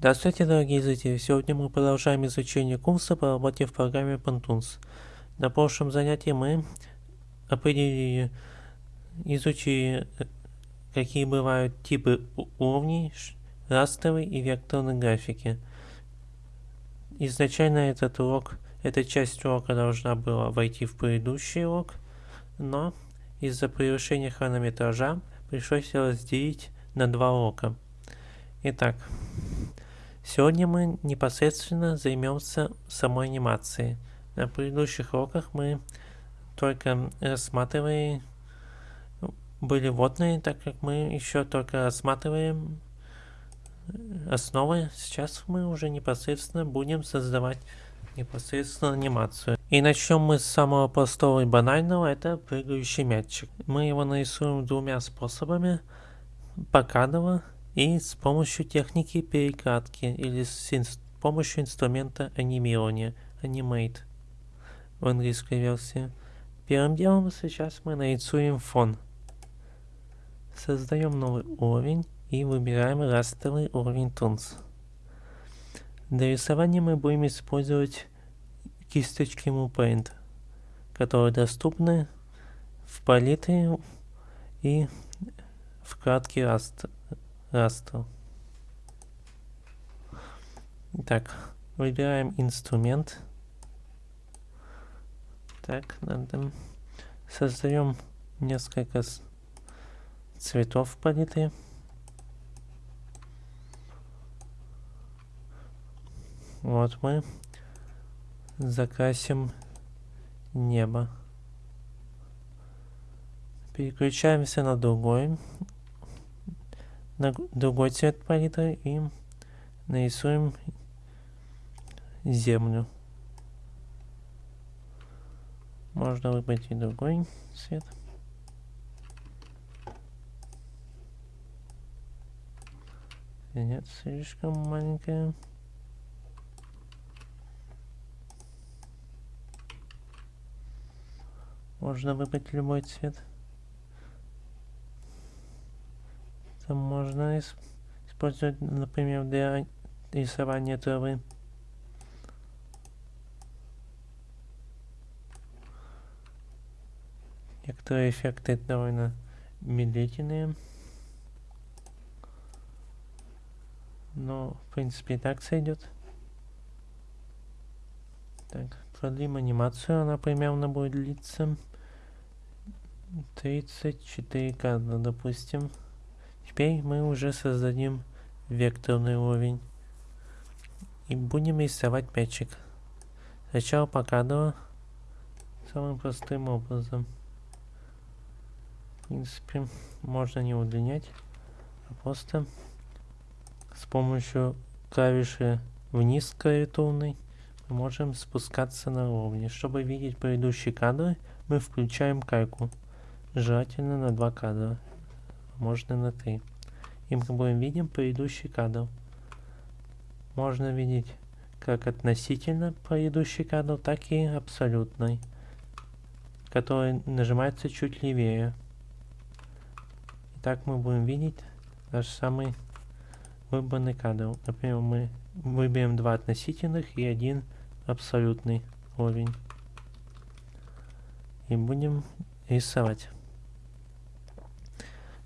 Здравствуйте, дорогие зрители! Сегодня мы продолжаем изучение курса по работе в программе Pantools. На прошлом занятии мы определили, изучили, какие бывают типы уровней, растровой и векторной графики. Изначально этот урок, эта часть урока должна была войти в предыдущий урок, но из-за превышения хронометража пришлось разделить на два урока. Итак, Сегодня мы непосредственно займемся самой анимацией. На предыдущих уроках мы только рассматривали, были водные, так как мы еще только рассматриваем основы. Сейчас мы уже непосредственно будем создавать непосредственно анимацию. И начнем мы с самого простого и банального, это прыгающий мячик. Мы его нарисуем двумя способами, покадово и с помощью техники перекатки или с инс помощью инструмента анимирования Animate в английской версии. Первым делом сейчас мы нарисуем фон. Создаем новый уровень и выбираем растровый уровень Toons. Для рисования мы будем использовать кисточки MoPaint, которые доступны в палитре и вкладке Raster. Raster. Так, выбираем инструмент. Так, надо создаем несколько цветов в палитре. Вот мы закрасим небо. Переключаемся на другой другой цвет палитры и нарисуем землю. Можно выбрать и другой цвет. Нет, слишком маленькая. Можно выбрать любой цвет. Это можно использовать, например, для рисования травы. Некоторые эффекты довольно медлительные. Но, в принципе, и так сойдет. Так, продлим анимацию, она примерно будет длиться 34 кадра, допустим. Теперь мы уже создадим векторный уровень. И будем рисовать мячик. Сначала покадрово. Самым простым образом. В принципе, можно не удлинять, а просто с помощью клавиши вниз клавиатурной мы можем спускаться на уровне. Чтобы видеть предыдущие кадры, мы включаем кайку. Желательно на два кадра можно на 3. И мы будем видим предыдущий кадр. Можно видеть как относительно предыдущий кадр, так и абсолютный, который нажимается чуть левее. Итак, мы будем видеть наш самый выбранный кадр. Например, мы выберем два относительных и один абсолютный уровень. И будем рисовать.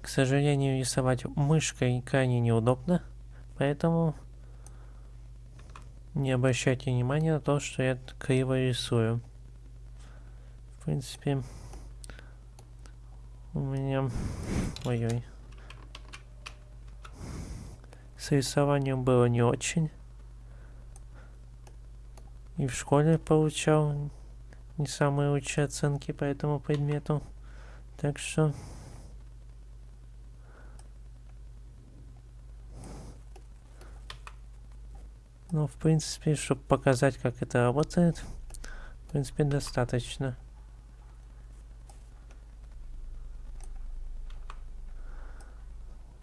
К сожалению, рисовать мышкой крайне неудобно, поэтому не обращайте внимания на то, что я криво рисую. В принципе, у меня... Ой-ой. С рисованием было не очень. И в школе получал не самые лучшие оценки по этому предмету. Так что Ну, в принципе, чтобы показать, как это работает, в принципе, достаточно.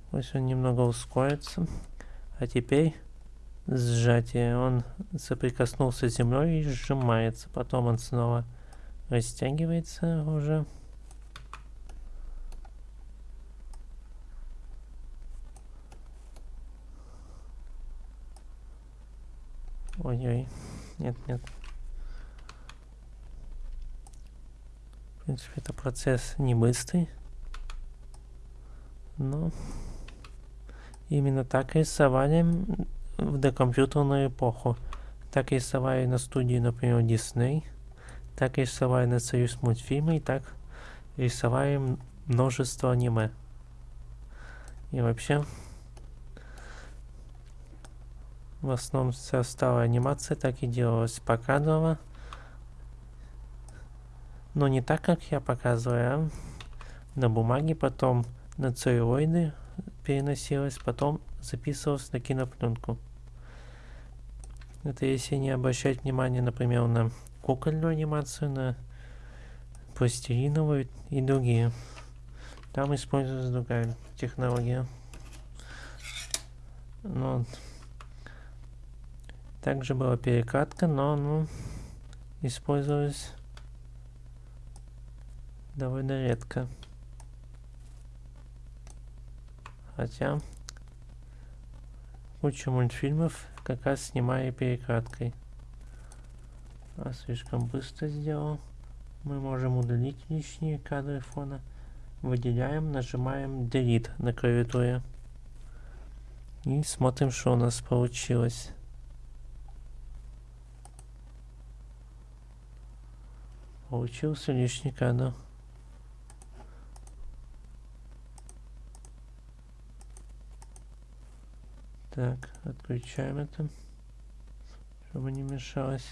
Пусть он немного ускорится. А теперь сжатие. Он соприкоснулся с землей и сжимается. Потом он снова растягивается уже. Ой-ой. Нет, нет. В принципе, это процесс не быстрый. Но именно так рисовали в докомпьютерную эпоху. Так рисовали на студии, например, Disney. Так рисовали на Союз мультфильмы. И так рисовали множество аниме. И вообще, в основном вся старая анимация так и делалась покадрово. Но не так, как я показываю, а на бумаге, потом на целлюлоиды переносилось, потом записывалось на кинопленку. Это если не обращать внимание, например, на кукольную анимацию, на пластилиновую и другие. Там используется другая технология. Но также была перекатка, но ну, использовалась довольно редко. Хотя куча мультфильмов как раз снимаю перекаткой. А слишком быстро сделал. Мы можем удалить лишние кадры фона. Выделяем, нажимаем Delete на клавиатуре. И смотрим, что у нас получилось. Получился лишний кадр. Так, отключаем это, чтобы не мешалось.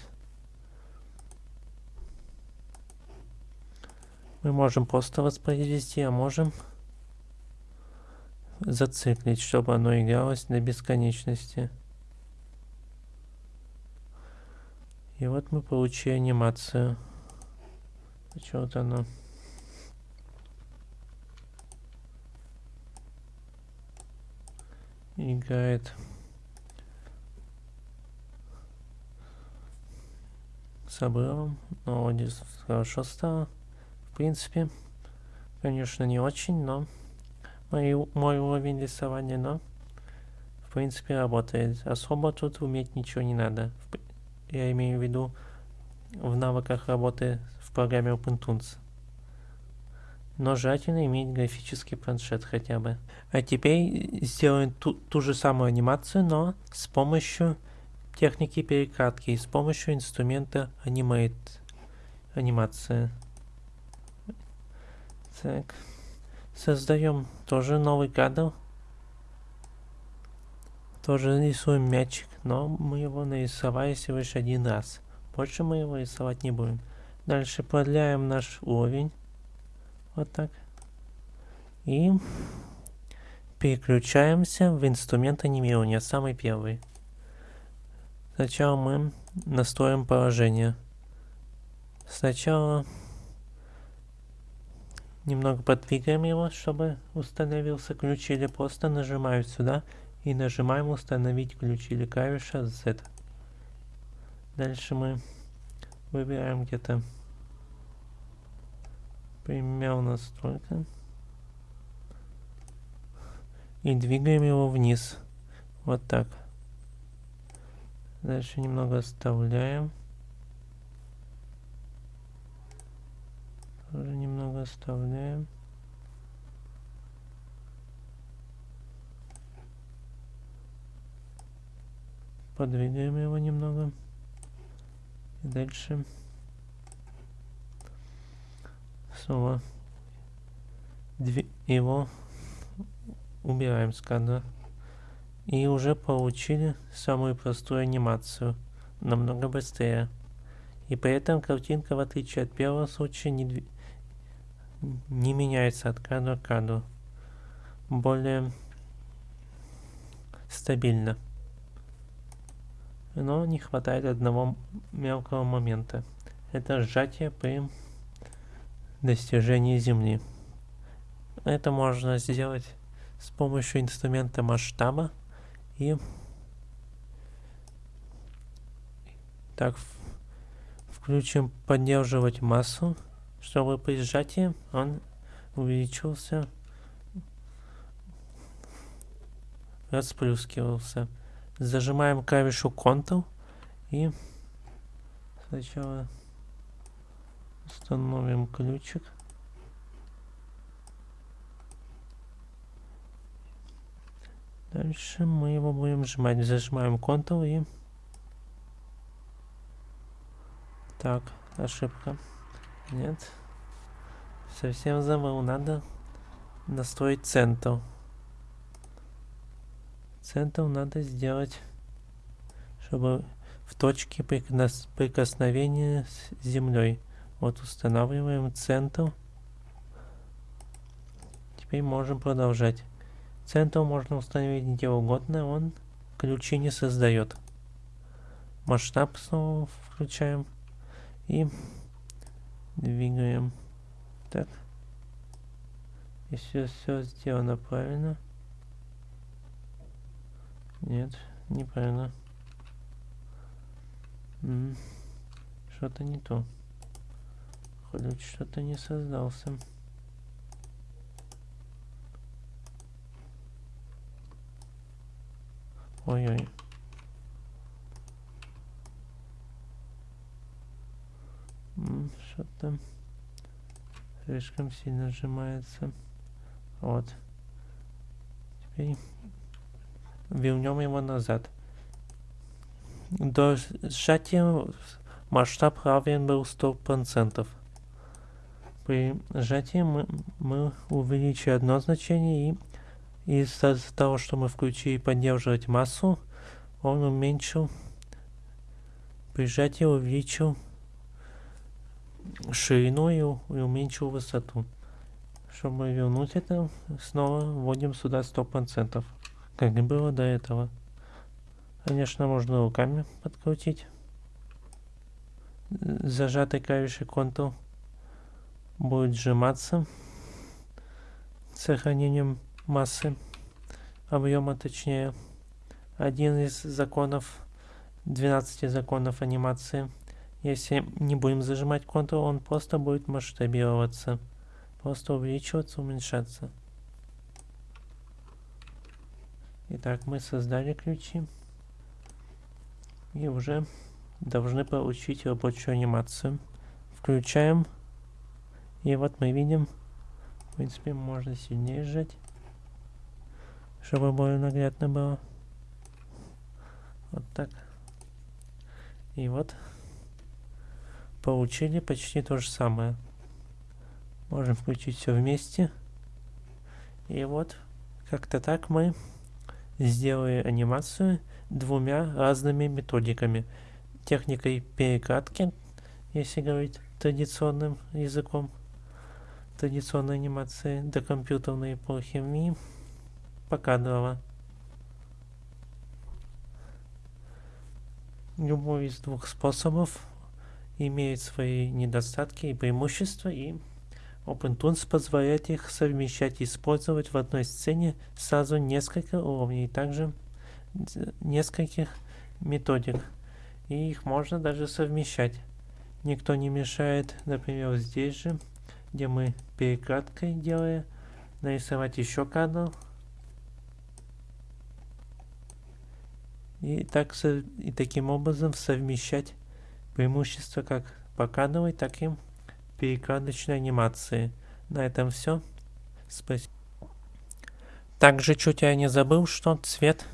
Мы можем просто воспроизвести, а можем зациклить, чтобы оно игралось до бесконечности. И вот мы получили анимацию. Почему-то оно... играет с обрывом, но вот здесь хорошо стало. В принципе, конечно, не очень, но мой, мой уровень рисования, но в принципе работает. Особо тут уметь ничего не надо. Я имею в виду в навыках работы в программе OpenToons но желательно иметь графический планшет хотя бы. А теперь сделаем ту, ту же самую анимацию, но с помощью техники перекатки, с помощью инструмента Animate анимация. Так. Создаем тоже новый кадр. Тоже рисуем мячик, но мы его нарисовали всего лишь один раз. Больше мы его рисовать не будем. Дальше продляем наш уровень. Вот так. И переключаемся в инструмент анимирования, самый первый. Сначала мы настроим положение. Сначала немного подвигаем его, чтобы установился ключ, или просто нажимаем сюда и нажимаем установить ключ или клавиша Z. Дальше мы выбираем где-то Примял настройка. И двигаем его вниз. Вот так. Дальше немного оставляем. Тоже немного оставляем. Подвигаем его немного. Дальше снова его убираем с кадра. И уже получили самую простую анимацию, намного быстрее. И при этом картинка, в отличие от первого случая, не, не меняется от кадра к кадру. Более стабильно. Но не хватает одного мелкого момента. Это сжатие при достижения Земли. Это можно сделать с помощью инструмента масштаба и так включим поддерживать массу, чтобы при сжатии он увеличился, расплюскивался. Зажимаем клавишу Ctrl И сначала установим ключик. Дальше мы его будем сжимать. Зажимаем Ctrl и... Так, ошибка. Нет. Совсем забыл. Надо настроить центр. Центр надо сделать, чтобы в точке прикосновения с землей. Вот устанавливаем центр. Теперь можем продолжать. Центр можно установить где угодно, он ключи не создает. Масштаб снова включаем и двигаем. Так. Если все сделано правильно. Нет, неправильно. Что-то не то. Ключ что-то не создался. Ой-ой. Что-то слишком сильно сжимается. Вот. Теперь вернем его назад. До сжатия масштаб равен был 100%. При сжатии мы, мы увеличили одно значение и из-за того, что мы включили поддерживать массу, он уменьшил, при сжатии увеличил ширину и, и уменьшил высоту. Чтобы вернуть это, снова вводим сюда 100%, как и было до этого. Конечно, можно руками подкрутить. Зажатый клавишей Ctrl будет сжиматься с сохранением массы, объема точнее. Один из законов, 12 законов анимации. Если не будем зажимать Ctrl, он просто будет масштабироваться. Просто увеличиваться, уменьшаться. Итак, мы создали ключи. И уже должны получить рабочую анимацию. Включаем. И вот мы видим, в принципе, можно сильнее сжать чтобы более наглядно было. Вот так. И вот получили почти то же самое. Можем включить все вместе. И вот как-то так мы сделали анимацию двумя разными методиками. Техникой перекатки, если говорить традиционным языком, традиционной анимации до компьютерной эпохи, и покадрово. Любой из двух способов имеет свои недостатки и преимущества, и OpenTools позволяет их совмещать и использовать в одной сцене сразу несколько уровней, также нескольких методик. И их можно даже совмещать. Никто не мешает, например, здесь же, где мы перекладкой делаем, нарисовать еще кадр, и, так, и таким образом совмещать преимущества как покадровой, так и перекладочной анимации. На этом все. Спасибо. Также чуть я не забыл, что цвет,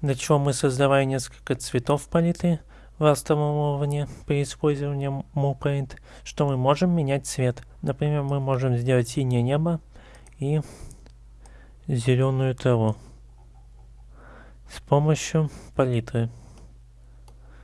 для чего мы создавали несколько цветов палитры в растовом уровне при использовании MovePaint, что мы можем менять цвет. Например, мы можем сделать синее небо и зеленую траву с помощью палитры.